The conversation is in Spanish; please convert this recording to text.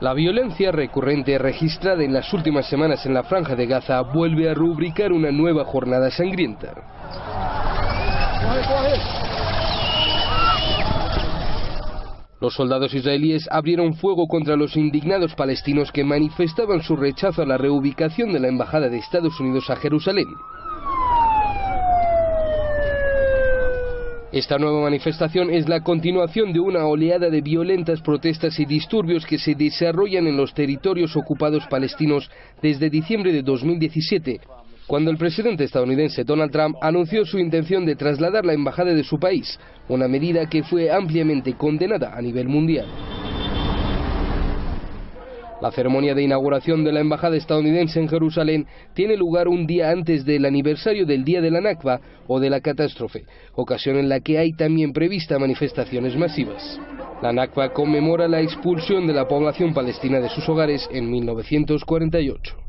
La violencia recurrente registrada en las últimas semanas en la franja de Gaza vuelve a rubricar una nueva jornada sangrienta. Los soldados israelíes abrieron fuego contra los indignados palestinos que manifestaban su rechazo a la reubicación de la Embajada de Estados Unidos a Jerusalén. Esta nueva manifestación es la continuación de una oleada de violentas protestas y disturbios que se desarrollan en los territorios ocupados palestinos desde diciembre de 2017, cuando el presidente estadounidense Donald Trump anunció su intención de trasladar la embajada de su país, una medida que fue ampliamente condenada a nivel mundial. La ceremonia de inauguración de la embajada estadounidense en Jerusalén tiene lugar un día antes del aniversario del Día de la Nakba o de la catástrofe, ocasión en la que hay también prevista manifestaciones masivas. La Nakba conmemora la expulsión de la población palestina de sus hogares en 1948.